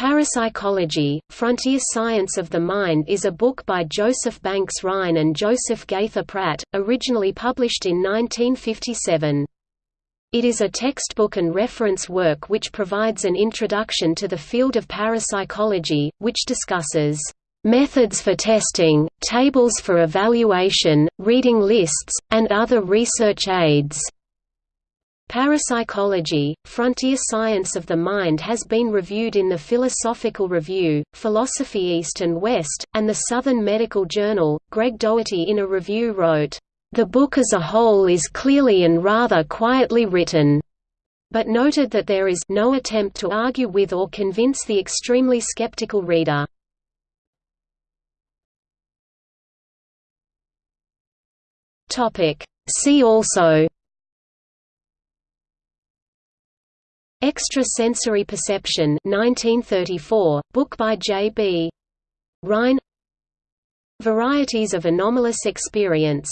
Parapsychology, Frontier Science of the Mind is a book by Joseph Banks Rhine and Joseph Gaither Pratt, originally published in 1957. It is a textbook and reference work which provides an introduction to the field of parapsychology, which discusses methods for testing, tables for evaluation, reading lists, and other research aids. Parapsychology, Frontier Science of the Mind has been reviewed in the Philosophical Review, Philosophy East and West, and the Southern Medical Journal. Greg Doherty in a review wrote, the book as a whole is clearly and rather quietly written, but noted that there is no attempt to argue with or convince the extremely skeptical reader. See also Extrasensory Perception 1934, book by J.B. Rhine Varieties of anomalous experience